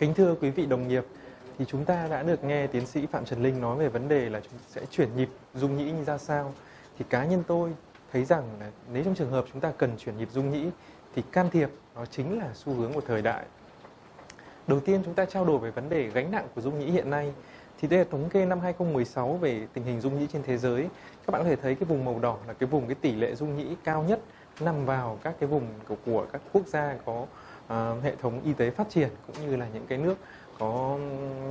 Kính thưa quý vị đồng nghiệp, thì chúng ta đã được nghe tiến sĩ Phạm Trần Linh nói về vấn đề là chúng sẽ chuyển nhịp dung nhĩ như ra sao. Thì cá nhân tôi thấy rằng là nếu trong trường hợp chúng ta cần chuyển nhịp dung nhĩ thì can thiệp nó chính là xu hướng của thời đại. Đầu tiên chúng ta trao đổi về vấn đề gánh nặng của dung nhĩ hiện nay. Thì đây là thống kê năm 2016 về tình hình dung nhĩ trên thế giới. Các bạn có thể thấy cái vùng màu đỏ là cái vùng cái tỷ lệ dung nhĩ cao nhất nằm vào các cái vùng của, của các quốc gia có uh, hệ thống y tế phát triển cũng như là những cái nước có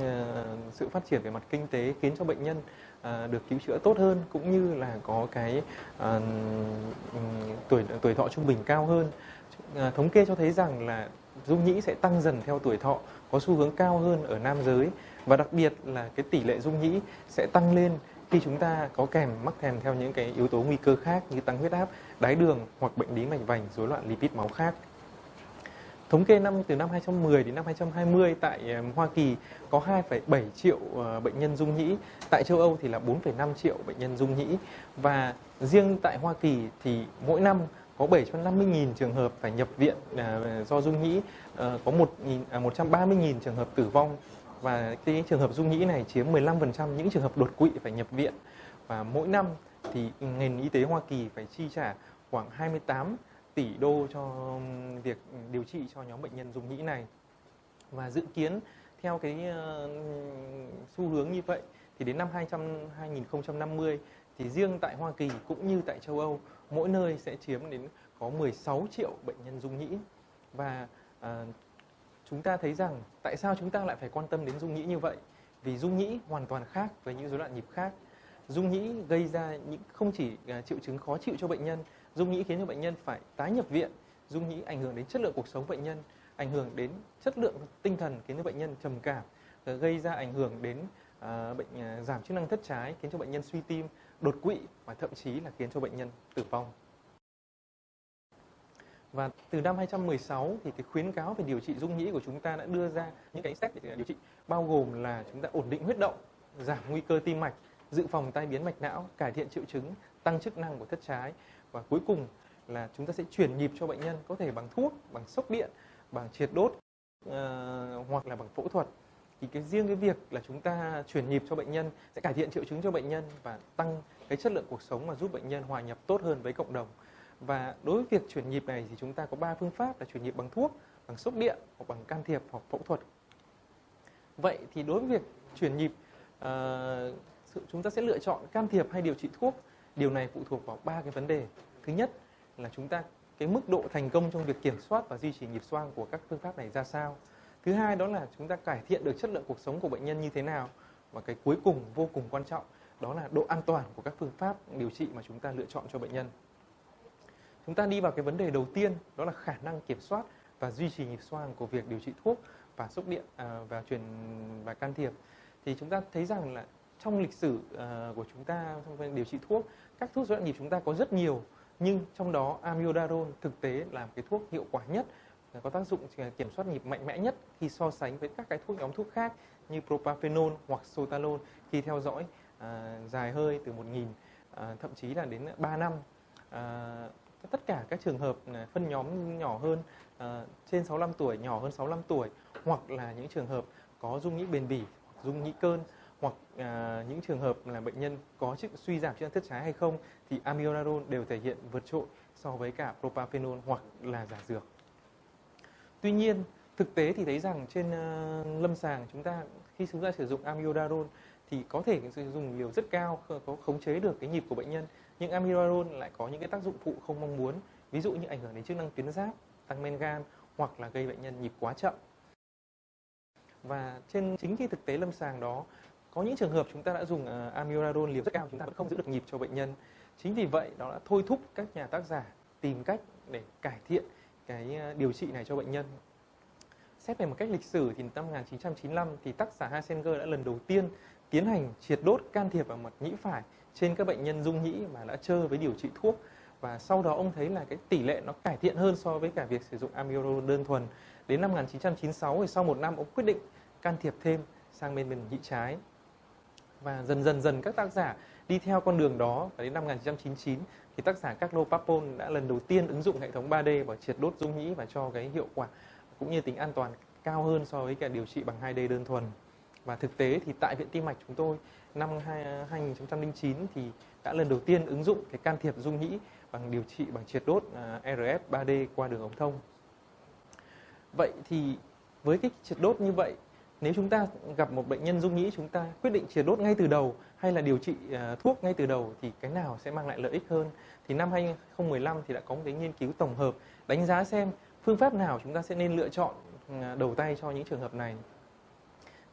ừ, sự phát triển về mặt kinh tế khiến cho bệnh nhân à, được cứu chữa tốt hơn cũng như là có cái à, ừ, tuổi tuổi thọ trung bình cao hơn. Thống kê cho thấy rằng là dung nhĩ sẽ tăng dần theo tuổi thọ, có xu hướng cao hơn ở nam giới và đặc biệt là cái tỷ lệ dung nhĩ sẽ tăng lên khi chúng ta có kèm mắc kèm theo những cái yếu tố nguy cơ khác như tăng huyết áp, đái đường hoặc bệnh lý mạch vành, rối loạn lipid máu khác. Thống kê năm từ năm 2010 đến năm 2020 tại ờ, Hoa Kỳ có 2,7 triệu ờ, bệnh nhân dung nhĩ, tại châu Âu thì là 4,5 triệu bệnh nhân dung nhĩ. Và riêng tại Hoa Kỳ thì mỗi năm có 750.000 trường hợp phải nhập viện ờ, do dung nhĩ, có 1 130.000 à, trường hợp tử vong. Và cái trường hợp dung nhĩ này chiếm 15% những trường hợp đột quỵ phải nhập viện. Và mỗi năm thì ngành y tế Hoa Kỳ phải chi trả khoảng 28 tỷ đô cho việc điều trị cho nhóm bệnh nhân dung nhĩ này. Và dự kiến theo cái xu hướng như vậy thì đến năm 200, 2050 thì riêng tại Hoa Kỳ cũng như tại châu Âu mỗi nơi sẽ chiếm đến có 16 triệu bệnh nhân dung nhĩ và à, chúng ta thấy rằng tại sao chúng ta lại phải quan tâm đến dung nhĩ như vậy? Vì dung nhĩ hoàn toàn khác với những rối loạn nhịp khác. Dung nhĩ gây ra những không chỉ ờ, triệu chứng khó chịu cho bệnh nhân dung nhĩ khiến cho bệnh nhân phải tái nhập viện. Dung nhĩ ảnh hưởng đến chất lượng cuộc sống bệnh nhân ảnh hưởng đến chất lượng tinh thần khiến cho bệnh nhân trầm cảm ờ, gây ra ảnh hưởng đến uh, bệnh uh, giảm chức năng thất trái khiến cho bệnh nhân suy tim đột quỵ và thậm chí là khiến cho bệnh nhân tử vong. Và từ năm 2016 thì cái khuyến cáo về điều trị dung nhĩ của chúng ta đã đưa ra những cái sách để điều trị bao gồm là chúng ta ổn định huyết động, giảm nguy cơ tim mạch, dự phòng tai biến mạch não, cải thiện triệu chứng, tăng chức năng của thất trái và cuối cùng là chúng ta sẽ chuyển nhịp cho bệnh nhân có thể bằng thuốc, bằng sốc điện, bằng triệt đốt uh, hoặc là bằng phẫu thuật. Thì cái riêng cái việc là chúng ta chuyển nhịp cho bệnh nhân sẽ cải thiện triệu chứng cho bệnh nhân và tăng cái chất lượng cuộc sống và giúp bệnh nhân hòa nhập tốt hơn với cộng đồng. Và đối với việc chuyển nhịp này thì chúng ta có ba phương pháp là chuyển nhịp bằng thuốc bằng sốc điện hoặc bằng can thiệp hoặc phẫu thuật. Vậy thì đối với việc chuyển nhịp uh, chúng ta sẽ lựa chọn can thiệp hay điều trị thuốc điều này phụ thuộc vào ba cái vấn đề. Thứ nhất là chúng ta cái mức độ thành công trong việc kiểm soát và duy trì nhịp xoang của các phương pháp này ra sao. Thứ hai đó là chúng ta cải thiện được chất lượng cuộc sống của bệnh nhân như thế nào. Và cái cuối cùng vô cùng quan trọng đó là độ an toàn của các phương pháp điều trị mà chúng ta lựa chọn cho bệnh nhân. Chúng ta đi vào cái vấn đề đầu tiên đó là khả năng kiểm soát và duy trì nhịp xoang của việc điều trị thuốc và sốc điện à, và truyền và can thiệp. Thì chúng ta thấy rằng là trong lịch sử uh, của chúng ta trong điều trị thuốc các thuốc rối loạn nhịp chúng ta có rất nhiều nhưng trong đó amiodarone thực tế là cái thuốc hiệu quả nhất có tác dụng kiểm soát nhịp mạnh mẽ nhất khi so sánh với các cái thuốc nhóm thuốc khác như propafenol hoặc sotalol khi theo dõi ờ, dài hơi từ 1.000 ờ, thậm chí là đến 3 năm. Tất cả các trường hợp phân nhóm nhỏ hơn uh, trên 65 tuổi nhỏ hơn 65 tuổi hoặc là những trường hợp có dung nhĩ bền bỉ dung nhĩ cơn hoặc à, những trường hợp là bệnh nhân có chức suy giảm chức năng thất trái hay không thì amiodarone đều thể hiện vượt trội so với cả propafenol hoặc là giả dược. Tuy nhiên, thực tế thì thấy rằng trên uh, lâm sàng chúng ta khi chúng ta sử dụng amiodarone thì có thể sử dụng liều rất cao có khống chế được cái nhịp của bệnh nhân nhưng amiodarone lại có những cái tác dụng phụ không mong muốn ví dụ như ảnh hưởng đến chức năng tuyến giáp tăng men gan hoặc là gây bệnh nhân nhịp quá chậm và trên chính cái thực tế lâm sàng đó có những trường hợp chúng ta đã dùng uh, amiodarone liều rất cao chúng ta vẫn không giữ được nhịp cho bệnh nhân. Chính vì vậy đó là thôi thúc các nhà tác giả tìm cách để cải thiện cái ờ, điều trị này cho bệnh nhân. Xét về một cách lịch sử thì năm 1995 thì tác giả Heisenberg đã lần đầu tiên tiến hành triệt đốt can thiệp vào mặt nhĩ phải trên các bệnh nhân dung nhĩ mà đã chơi với điều trị thuốc. Và sau đó ông thấy là cái tỷ lệ nó cải thiện hơn so với cả việc sử dụng amiodarone đơn thuần. Đến năm 1996 thì sau một năm ông quyết định can thiệp thêm sang bên bên nhĩ trái và dần dần dần các tác giả đi theo con đường đó và đến năm 1999 thì tác giả Carlo Papon đã lần đầu tiên ứng dụng hệ thống 3D và triệt đốt dung nhĩ và cho cái hiệu quả cũng như tính an toàn cao hơn so với cả điều trị bằng 2D đơn thuần. Và thực tế thì tại Viện Tim mạch chúng tôi, năm 2009 thì đã lần đầu tiên ứng dụng cái can thiệp dung nhĩ bằng điều trị, bằng triệt đốt à, RF 3D qua đường ống thông. Vậy thì với cái triệt đốt như vậy nếu chúng ta gặp một bệnh nhân dung nhĩ chúng ta quyết định triệt đốt ngay từ đầu hay là điều trị uh, thuốc ngay từ đầu thì cái nào sẽ mang lại lợi ích hơn? Thì năm 2015 thì đã có một cái nghiên cứu tổng hợp đánh giá xem phương pháp nào chúng ta sẽ nên lựa chọn ừ, đầu tay cho những trường hợp này.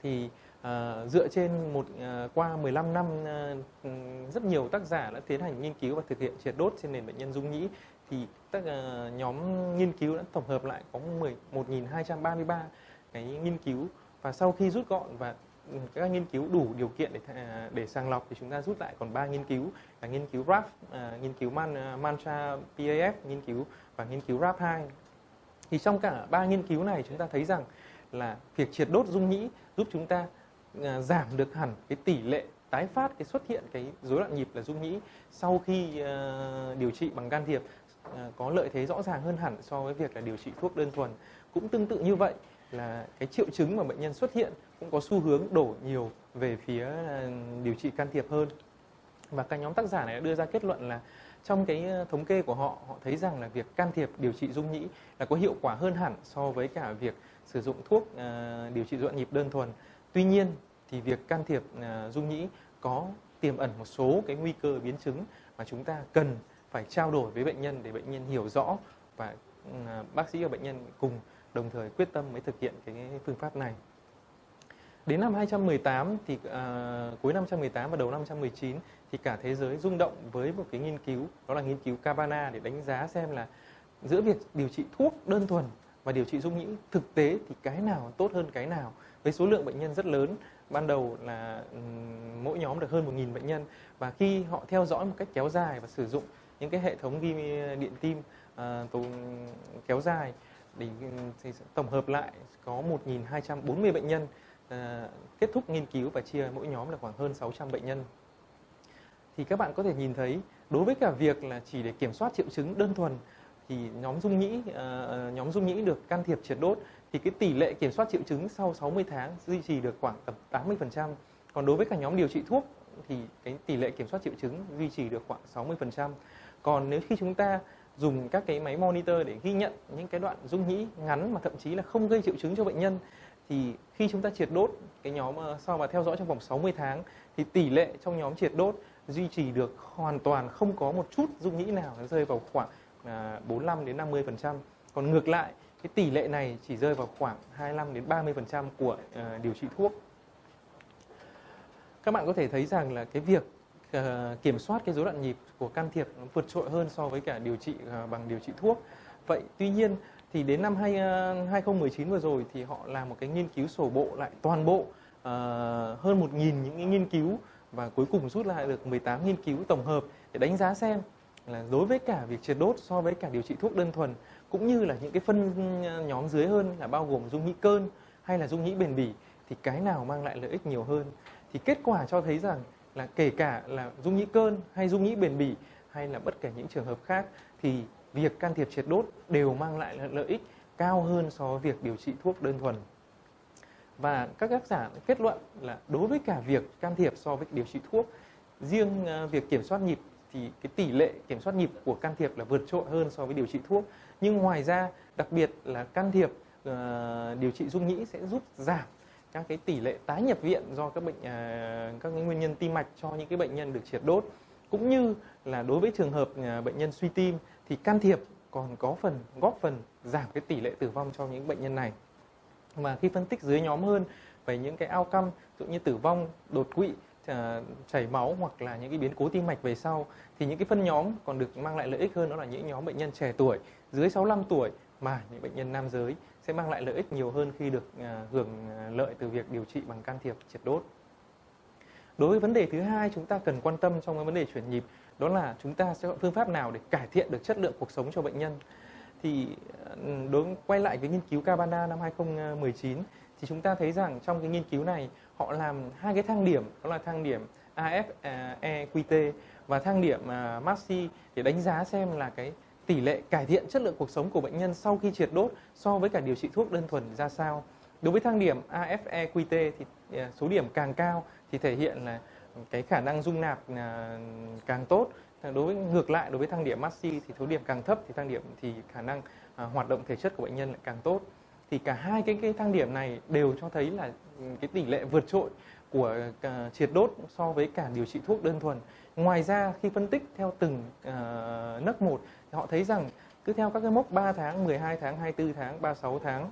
Thì uh, dựa trên một uh, qua 15 năm uh, rất nhiều tác giả đã tiến hành nghiên cứu và thực hiện triệt đốt trên nền bệnh nhân dung nhĩ thì các uh, nhóm nghiên cứu đã tổng hợp lại có 10 1233 cái nghiên cứu và sau khi rút gọn và ừ, các nghiên cứu đủ điều kiện để để sàng lọc thì chúng ta rút lại còn ba nghiên cứu là nghiên cứu RAF, à, nghiên cứu Man, à, Mantra PAF, nghiên cứu và nghiên cứu RAF 2. Thì trong cả ba nghiên cứu này chúng ta thấy rằng là việc triệt đốt dung nhĩ giúp chúng ta à, giảm được hẳn cái tỷ lệ tái phát cái xuất hiện cái rối loạn nhịp là dung nhĩ sau khi điều trị bằng can thiệp có lợi thế rõ ràng hơn hẳn so với việc là điều trị thuốc đơn thuần. Cũng tương tự như vậy là cái triệu chứng mà bệnh nhân xuất hiện cũng có xu hướng đổ nhiều về phía à, điều trị can thiệp hơn. Và các nhóm tác giả này đã đưa ra kết luận là trong cái à, thống kê của họ họ thấy rằng là việc can thiệp điều trị dung nhĩ là có hiệu quả hơn hẳn so với cả việc sử dụng thuốc uh, điều trị dọn nhịp đơn thuần. Tuy nhiên thì việc can thiệp uh, dung nhĩ có tiềm ẩn một số cái nguy cơ biến chứng mà chúng ta cần phải trao đổi với bệnh nhân để bệnh nhân hiểu rõ và uh, bác sĩ và bệnh nhân cùng đồng thời quyết tâm mới thực hiện cái phương pháp này. Đến năm 2018 thì uh, cuối năm 2018 và đầu năm 2019 thì cả thế giới rung động với một cái nghiên cứu đó là nghiên cứu Cabana để đánh giá xem là giữa việc điều trị thuốc đơn thuần và điều trị dung nhĩ thực tế thì cái nào tốt hơn cái nào với số lượng bệnh nhân rất lớn ban đầu là ừ, mỗi nhóm được hơn 1.000 bệnh nhân và khi họ theo dõi một cách kéo dài và sử dụng những cái hệ thống ghi điện tim uh, kéo dài để ừ, thì tổng hợp lại có 1.240 bệnh nhân à, kết thúc nghiên cứu và chia mỗi nhóm là khoảng hơn 600 bệnh nhân. Thì các bạn có thể nhìn thấy đối với cả việc là chỉ để kiểm soát triệu chứng đơn thuần thì nhóm dung nhĩ à, nhóm dung nhĩ được can thiệp triệt đốt thì cái tỷ lệ kiểm soát triệu chứng sau 60 tháng duy trì được khoảng tầm 80%. Còn đối với cả nhóm điều trị thuốc thì cái tỷ lệ kiểm soát triệu chứng duy trì được khoảng 60%. Còn nếu khi chúng ta dùng các cái máy monitor để ghi nhận những cái đoạn dung nhĩ ngắn mà thậm chí là không gây triệu chứng cho bệnh nhân. Thì khi chúng ta triệt đốt cái nhóm ờ, sau và theo dõi trong vòng 60 tháng thì tỷ lệ trong nhóm triệt đốt duy trì được hoàn toàn không có một chút dung nhĩ nào, nó rơi vào khoảng à, 45 đến 50 phần trăm. Còn ngược lại, cái tỷ lệ này chỉ rơi vào khoảng 25 đến 30 phần trăm của ờ, điều trị thuốc. Các bạn có thể thấy rằng là cái việc Ờ, kiểm soát cái rối loạn nhịp của can thiệp nó vượt trội hơn so với cả điều trị ờ, bằng điều trị thuốc. Vậy tuy nhiên thì đến năm 2019 ờ, vừa rồi thì họ làm một cái nghiên cứu sổ bộ lại toàn bộ hơn 1.000 những cái nghiên cứu và cuối cùng rút lại được 18 nghiên cứu tổng hợp để đánh giá xem là đối với cả việc triệt đốt so với cả điều trị thuốc đơn thuần cũng như là những cái phân nhóm dưới hơn là bao gồm dung nhĩ cơn hay là dung nhĩ bền bỉ thì cái nào mang lại lợi ích nhiều hơn thì kết quả cho thấy rằng là kể cả là dung nhĩ cơn hay dung nhĩ bền bỉ hay là bất kể những trường hợp khác thì việc can thiệp triệt đốt đều mang lại lợi ích cao hơn so với việc điều trị thuốc đơn thuần. Và các tác giả kết luận là đối với cả việc can thiệp so với điều trị thuốc, riêng ờ, việc kiểm soát nhịp thì cái tỷ lệ kiểm soát nhịp của can thiệp là vượt trội hơn so với điều trị thuốc. Nhưng ngoài ra, đặc biệt là can thiệp uh, điều trị dung nhĩ sẽ giúp giảm các cái tỷ lệ tái nhập viện do các bệnh à, các cái nguyên nhân tim mạch cho những cái bệnh nhân được triệt đốt. Cũng như là đối với trường hợp à, bệnh nhân suy tim thì can thiệp còn có phần góp phần giảm cái tỷ lệ tử vong cho những bệnh nhân này. Mà khi phân tích dưới nhóm hơn về những cái outcome ví dụ như tử vong đột quỵ à, chảy máu hoặc là những cái biến cố tim mạch về sau thì những cái phân nhóm còn được mang lại lợi ích hơn đó là những nhóm bệnh nhân trẻ tuổi dưới 65 tuổi mà những bệnh nhân nam giới sẽ mang lại lợi ích nhiều hơn khi được à, hưởng à, lợi từ việc điều trị bằng can thiệp triệt đốt. Đối với vấn đề thứ hai chúng ta cần quan tâm trong cái vấn đề chuyển nhịp, đó là chúng ta sẽ chọn phương pháp nào để cải thiện được chất lượng cuộc sống cho bệnh nhân. Thì ừ, đối, quay lại với nghiên cứu Cabana năm 2019 thì chúng ta thấy rằng trong cái nghiên cứu này, họ làm hai cái thang điểm, đó là thang điểm AFEQT à, và thang điểm MASI để đánh giá xem là cái tỷ lệ cải thiện chất lượng cuộc sống của bệnh nhân sau khi triệt đốt so với cả điều trị thuốc đơn thuần ra sao. Đối với thang điểm AFEQT thì à, số điểm càng cao thì thể hiện là cái khả năng dung nạp à, càng tốt. À, đối với, ngược lại, đối với thang điểm MASI thì số điểm càng thấp thì thang điểm thì khả năng hoạt động thể chất của bệnh nhân lại càng tốt. Thì cả hai cái cái thang điểm này đều cho thấy là ừ, cái tỷ lệ vượt trội của uh, triệt đốt so với cả điều trị thuốc đơn thuần. Ngoài ra khi phân tích theo từng uh, nấc một thì họ thấy rằng cứ theo các cái mốc 3 tháng, 12 tháng, 24 tháng, 36 tháng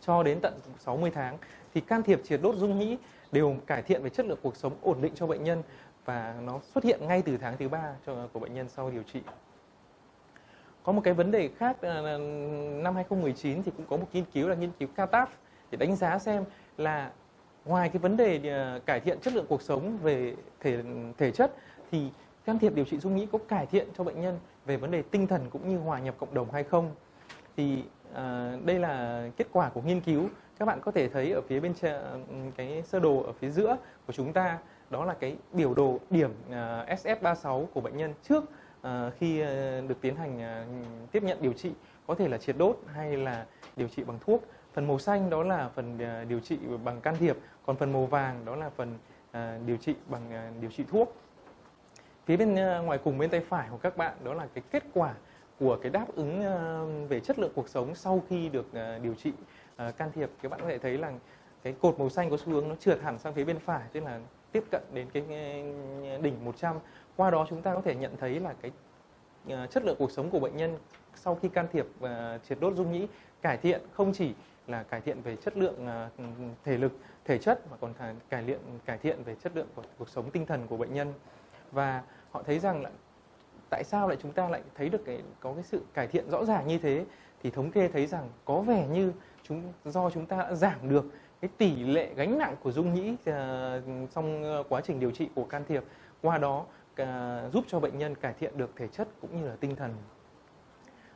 cho đến tận 60 tháng thì can thiệp triệt đốt dung nhĩ đều cải thiện về chất lượng cuộc sống ổn định cho bệnh nhân và nó xuất hiện ngay từ tháng thứ ba của bệnh nhân sau điều trị. Có một cái vấn đề khác à, là năm 2019 thì cũng có một nghiên cứu là nghiên cứu CATAP để đánh giá xem là ngoài cái vấn đề à, cải thiện chất lượng cuộc sống về thể thể chất thì can thiệp điều trị dung nhĩ có cải thiện cho bệnh nhân về vấn đề tinh thần cũng như hòa nhập cộng đồng hay không? Thì à, đây là kết quả của nghiên cứu. Các bạn có thể thấy ở phía bên cái sơ đồ ở phía giữa của chúng ta đó là cái biểu đồ điểm uh, à, SF36 của bệnh nhân trước uh, khi uh, được tiến hành uh, tiếp nhận điều trị. Có thể là triệt đốt hay là điều trị bằng thuốc. Phần màu xanh đó là phần uh, điều trị bằng can thiệp còn phần màu vàng đó là phần à, điều trị bằng à, điều trị thuốc. Phía bên à, ngoài cùng bên tay phải của các bạn đó là cái kết quả của cái đáp ứng về chất lượng cuộc sống sau khi được điều trị can thiệp. Các bạn có thể thấy là cái cột màu xanh có xu hướng nó trượt hẳn sang phía bên phải, tức là tiếp cận đến cái đỉnh 100 qua đó chúng ta có thể nhận thấy là cái chất lượng cuộc sống của bệnh nhân sau khi can thiệp triệt đốt dung nhĩ cải thiện không chỉ là cải thiện về chất lượng ừ, ừ, thể lực thể chất mà còn cải thiện cải thiện về chất lượng của cuộc sống tinh thần của bệnh nhân. Và họ thấy rằng là tại sao lại chúng ta lại thấy được cái có cái sự cải thiện rõ ràng như thế? Thì thống kê thấy rằng có vẻ như chúng do chúng ta đã giảm được cái tỷ lệ gánh nặng của dung nhĩ uh, trong quá trình điều trị của can thiệp. Qua đó uh, giúp cho bệnh nhân cải thiện được thể chất cũng như là tinh thần.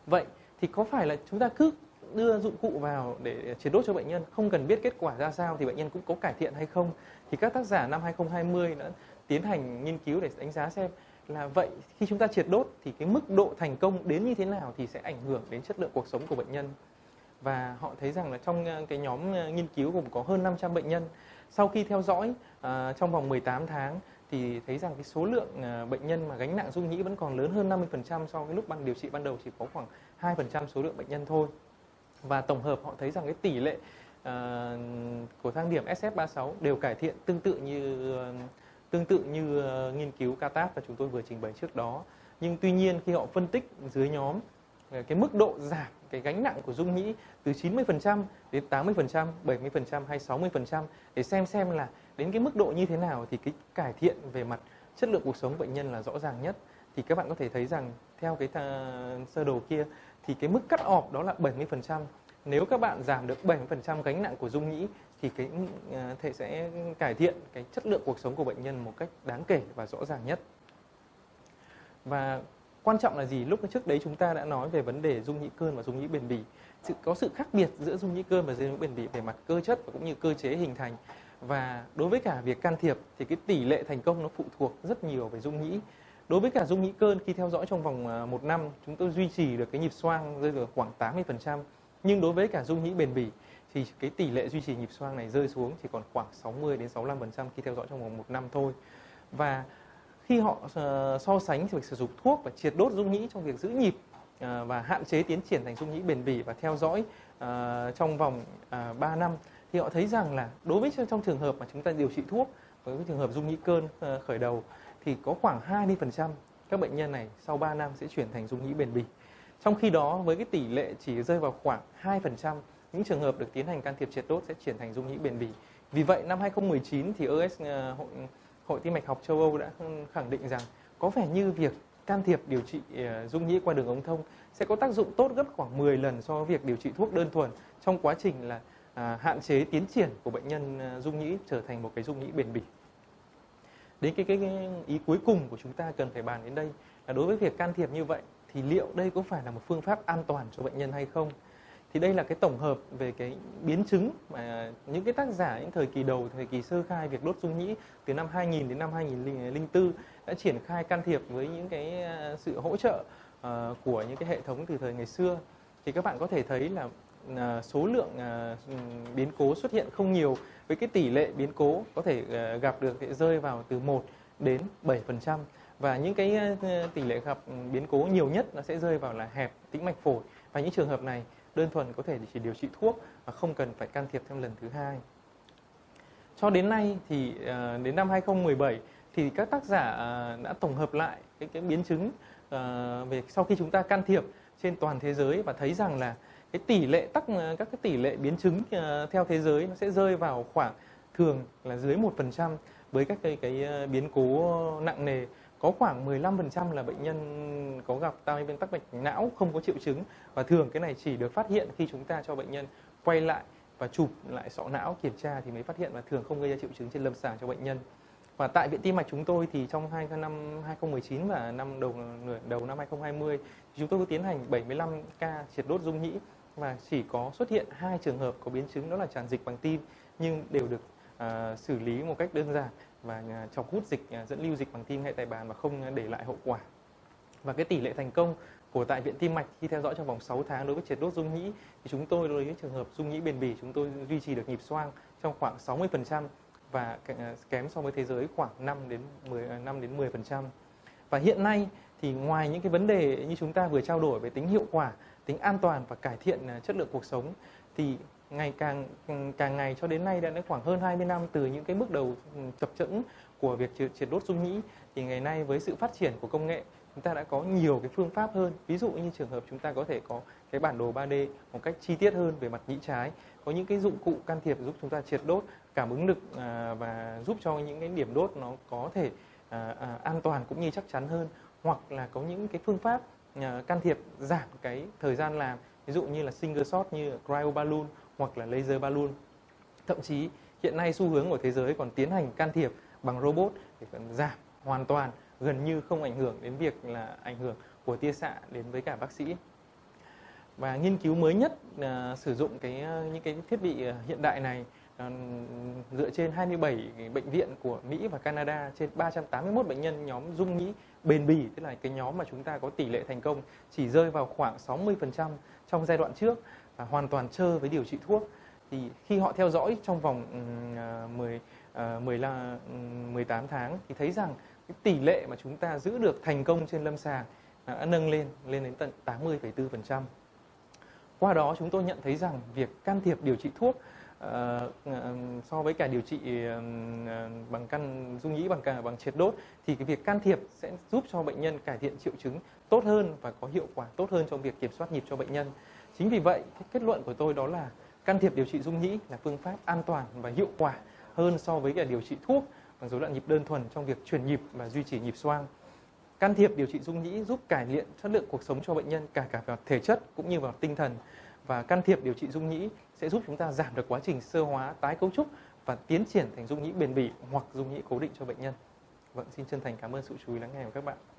Vậy thì có phải là chúng ta cứ đưa dụng cụ vào để triệt đốt cho bệnh nhân không cần biết kết quả ra sao thì bệnh nhân cũng có cải thiện hay không. Thì các tác giả năm 2020 đã tiến hành nghiên cứu để đánh giá xem là vậy khi chúng ta triệt đốt thì cái mức độ thành công đến như thế nào thì sẽ ảnh hưởng đến chất lượng cuộc sống của bệnh nhân. Và họ thấy rằng là trong ờ, cái nhóm ờ, nghiên cứu gồm có hơn 500 bệnh nhân. Sau khi theo dõi uh, trong vòng 18 tháng thì thấy rằng cái số lượng uh, bệnh nhân mà gánh nặng dung nhĩ vẫn còn lớn hơn 50% so với lúc ban điều trị ban đầu chỉ có khoảng 2% số lượng bệnh nhân thôi và tổng hợp họ thấy rằng cái tỷ lệ uh, của thang điểm SF36 đều cải thiện tương tự như uh, tương tự như uh, nghiên cứu CATAP và chúng tôi vừa trình bày trước đó. Nhưng tuy nhiên khi họ phân tích dưới nhóm ờ, cái mức độ giảm cái gánh nặng của dung nhĩ từ 90% đến 80%, 70% hay 60% để xem xem là đến cái mức độ như thế nào thì cái cải thiện về mặt chất lượng cuộc sống bệnh nhân là rõ ràng nhất. Thì các bạn có thể thấy rằng theo cái sơ đồ kia thì cái mức cắt ọp đó là 70%. Nếu các bạn giảm được 70% gánh nặng của dung nhĩ, thì cái ờ, thể sẽ cải thiện cái chất lượng cuộc sống của bệnh nhân một cách đáng kể và rõ ràng nhất. Và quan trọng là gì lúc trước đấy chúng ta đã nói về vấn đề dung nhĩ cơn và dung nhĩ bền bỉ sự, có sự khác biệt giữa dung nhĩ cơn và dung nhĩ bền bỉ về mặt cơ chất và cũng như cơ chế hình thành và đối với cả việc can thiệp thì cái tỷ lệ thành công nó phụ thuộc rất nhiều về dung nhĩ đối với cả dung nhĩ cơn, khi theo dõi trong vòng à, một năm, chúng tôi duy trì được cái nhịp xoang rơi vào khoảng 80% nhưng đối với cả dung nhĩ bền bỉ, thì cái tỷ lệ duy trì nhịp xoang này rơi xuống chỉ còn khoảng 60 đến 65% khi theo dõi trong vòng một năm thôi. Và khi họ à, so sánh việc sử dụng thuốc và triệt đốt dung nhĩ trong việc giữ nhịp à, và hạn chế tiến triển thành dung nhĩ bền bỉ và theo dõi trong vòng 3 năm, thì họ thấy rằng là đối với trong trường hợp mà chúng ta điều trị thuốc, với trường hợp dung nhĩ cơn khởi đầu thì có khoảng 20% các bệnh nhân này sau 3 năm sẽ chuyển thành dung nhĩ bền bỉ. Trong khi đó, với cái tỷ lệ chỉ rơi vào khoảng 2% những trường hợp được tiến hành can thiệp triệt đốt sẽ chuyển thành dung nhĩ bền bỉ. Vì vậy, năm 2019 thì OS ờ, hội Hội Tim mạch học châu Âu đã khẳng định rằng có vẻ như việc can thiệp điều trị ờ, dung nhĩ qua đường ống thông sẽ có tác dụng tốt gấp khoảng 10 lần so với việc điều trị thuốc đơn thuần trong quá trình là à, hạn chế tiến triển của bệnh nhân ờ, dung nhĩ trở thành một cái dung nhĩ bền bỉ. Đến cái, cái, cái ý cuối cùng của chúng ta cần phải bàn đến đây là đối với việc can thiệp như vậy thì liệu đây có phải là một phương pháp an toàn cho bệnh nhân hay không? thì đây là cái tổng hợp về cái biến chứng mà những cái tác giả những thời kỳ đầu thời kỳ sơ khai việc đốt dung nhĩ từ năm 2000 đến năm 2004 đã triển khai can thiệp với những cái à, sự hỗ trợ uh, của những cái hệ thống từ thời ngày xưa thì các bạn có thể thấy là À, số lượng à, biến cố xuất hiện không nhiều. Với cái tỷ lệ biến cố có thể à, gặp được sẽ rơi vào từ 1 đến 7% và những cái tỷ lệ gặp biến cố nhiều nhất nó sẽ rơi vào là hẹp, tĩnh mạch phổi. Và những trường hợp này đơn thuần có thể chỉ điều trị thuốc và không cần phải can thiệp thêm lần thứ hai. Cho đến nay thì đến năm 2017 thì các tác giả đã tổng hợp lại cái cái biến chứng về sau khi chúng ta can thiệp trên toàn thế giới và thấy rằng là cái tỷ lệ tắc ờ, các cái tỷ lệ biến chứng ờ, theo thế giới nó sẽ rơi vào khoảng thường là dưới 1% với các cái cái ờ, biến cố nặng nề có khoảng 15% là bệnh nhân có gặp tai biến tắc mạch não không có triệu chứng và thường cái này chỉ được phát hiện khi chúng ta cho bệnh nhân quay lại và chụp lại sọ não kiểm tra thì mới phát hiện và thường không gây ra triệu chứng trên lâm sàng cho bệnh nhân. Và tại viện tim mạch chúng tôi thì trong hai năm 2019 và năm đầu, nửa đầu năm 2020 thì chúng tôi có tiến hành 75 ca triệt đốt dung nhĩ và chỉ có xuất hiện hai trường hợp có biến chứng đó là tràn dịch bằng tim nhưng đều được à, xử lý một cách đơn giản và à, chọc hút dịch à, dẫn lưu dịch bằng tim ngay tại bàn và không à, để lại hậu quả. Và cái tỷ lệ thành công của tại viện tim mạch khi theo dõi trong vòng 6 tháng đối với triệt đốt dung nhĩ thì chúng tôi đối với trường hợp dung nhĩ bền bỉ chúng tôi duy trì được nhịp xoang trong khoảng 60% và kém so với thế giới khoảng 5 đến 10 5 đến 10%. Và hiện nay thì ngoài những cái vấn đề như chúng ta vừa trao đổi về tính hiệu quả, tính an toàn và cải thiện à, chất lượng cuộc sống thì ngày càng càng ngày cho đến nay đã khoảng hơn 20 năm từ những cái bước đầu ừ, chập chững của việc triệt đốt dung nhĩ thì ngày nay với sự phát triển của công nghệ, chúng ta đã có nhiều cái phương pháp hơn. Ví dụ như trường hợp chúng ta có thể có cái bản đồ 3D một cách chi tiết hơn về mặt nhĩ trái, có những cái dụng cụ can thiệp giúp chúng ta triệt đốt cảm ứng lực à, và giúp cho những cái điểm đốt nó có thể à, an toàn cũng như chắc chắn hơn. Hoặc là có những cái phương pháp Ờ, can thiệp giảm cái thời gian làm ví dụ như là single shot như cryo balloon hoặc là laser balloon. Thậm chí hiện nay xu hướng của thế giới còn tiến hành can thiệp bằng robot để giảm hoàn toàn gần như không ảnh hưởng đến việc là ảnh hưởng của tia xạ đến với cả bác sĩ. Và nghiên cứu mới nhất uh, sử dụng cái uh, những cái thiết bị uh, hiện đại này dựa trên 27 bệnh viện của Mỹ và Canada trên 381 bệnh nhân nhóm dung nhĩ bền bỉ tức là cái nhóm mà chúng ta có tỷ lệ thành công chỉ rơi vào khoảng 60% trong giai đoạn trước và hoàn toàn trơ với điều trị thuốc thì khi họ theo dõi trong vòng 10 15 18 tháng thì thấy rằng cái tỷ lệ mà chúng ta giữ được thành công trên lâm sàng đã nâng lên lên đến tận 80,4%. Qua đó chúng tôi nhận thấy rằng việc can thiệp điều trị thuốc Ờ, ờ, so với cả điều trị uh, bằng căn dung nhĩ bằng cả bằng triệt đốt thì cái việc can thiệp sẽ giúp cho bệnh nhân cải thiện triệu chứng tốt hơn và có hiệu quả tốt hơn trong việc kiểm soát nhịp cho bệnh nhân. Chính vì vậy, cái kết luận của tôi đó là can thiệp điều trị dung nhĩ là phương pháp an toàn và hiệu quả hơn so với cả điều trị thuốc bằng rối loạn nhịp đơn thuần trong việc truyền nhịp và duy trì nhịp xoang. Can thiệp điều trị dung nhĩ giúp cải thiện chất lượng cuộc sống cho bệnh nhân cả cả vào thể chất cũng như vào tinh thần và can thiệp điều trị dung nhĩ sẽ giúp chúng ta giảm được quá trình sơ hóa, tái cấu trúc và tiến triển thành dung nhĩ bền bỉ hoặc dung nhĩ cố định cho bệnh nhân. Vâng, xin chân thành cảm ơn sự chú ý lắng nghe của các bạn.